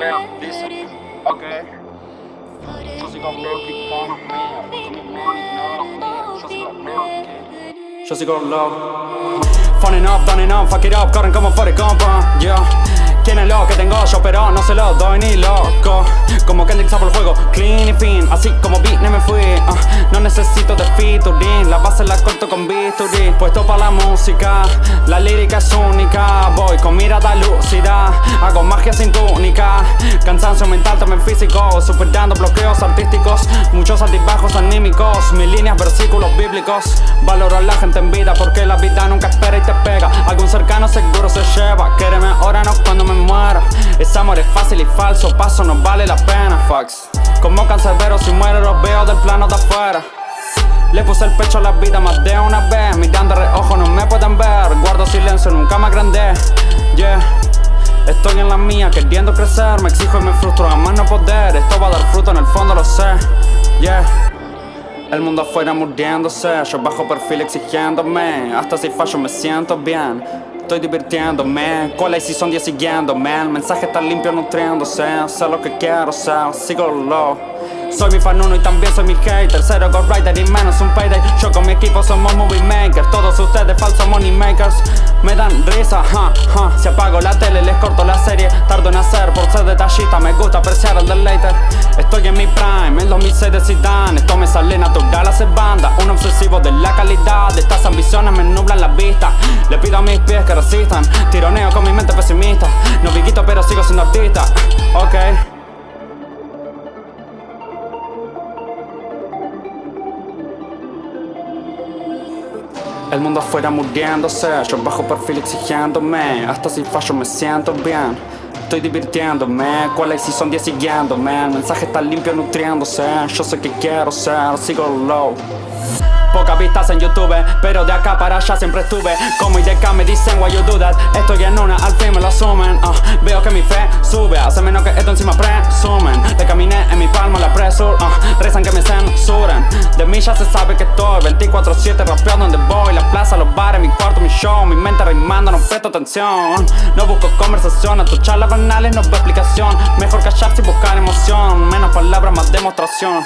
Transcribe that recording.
Leo, dice, ok. Yo sigo low, keep on me. Give me money, no. Yo low. Funny up, up, fuck it up, corren como Forrest Gump, uh, yeah. ¿Quién es lo que tengo yo? Pero no se lo doy ni loco Como Kendrick sapo el juego, clean y fin Así como vine me fui uh, No necesito con bisturí Puesto pa' la música. La lírica es única. Voy con mirada lúcida. Hago magia sin túnica. Cansancio mental, también físico. Superando bloqueos artísticos. Muchos altibajos anímicos. Mis líneas, versículos bíblicos. Valoro a la gente en vida Porque la vida nunca espera y te pega. Algún cercano seguro se lleva. Quéreme ahora, no cuando me muera. Ese amor es fácil y falso. Paso no vale la pena. Fucks Como cancerbero si muero los veo del plano de afuera le puse el pecho a la vida más de una vez. Mirando reojo no me pueden ver. Guardo silencio, nunca me agrandé Yeah. Estoy en la mía queriendo crecer. Me exijo y me frustro a más no poder. Esto va a dar fruto en el fondo lo sé. Yeah. El mundo afuera muriéndose, yo bajo perfil exigiéndome. Hasta si fallo me siento bien. Estoy divirtiéndome, cola y si son 10 siguiéndome. El mensaje está limpio nutriéndose. Sé lo que quiero ser, sigo low soy mi fan uno y también soy mi hater. Cero ghostwriter y menos un payday. Yo con mi equipo somos movie makers. Todos ustedes falsos money makers. Me dan risa, ja, ja. Si apago la tele les corto la serie. Tardo en hacer por ser detallista. Me gusta apreciar el deleite. Estoy en mi prime, en 2006 de Zidane. Esto me sale natural hacer banda. Un obsesivo de la calidad. Estas ambiciones me nublan la vista. Le pido a mis pies que resistan. Tironeo con mi mente pesimista. No viquito pero sigo siendo artista. Ok El mundo afuera muriéndose, yo bajo perfil exigiéndome Hasta si fallo me siento bien. Estoy divirtiéndome, cuál es si son 10 siguiéndome El mensaje está limpio nutriéndose Yo sé que quiero ser, sigo low Pocas vistas en YouTube, pero de acá para allá siempre estuve. Como IDK me dicen why you do that Estoy en una, al fin me lo asumen. Uh, Veo que mi fe sube, hace menos que esto encima presumen. Te caminé en mi palma la presur, uh, rezan que me censuren. De mí ya se sabe que estoy 24-7 rapeando donde voy La plaza, los bares, mi cuarto, mi show Mi mente rimando, no presto atención. No busco conversación, a tus charlas banales no veo explicación. Mejor callarse y buscar emoción Menos palabras, más demostración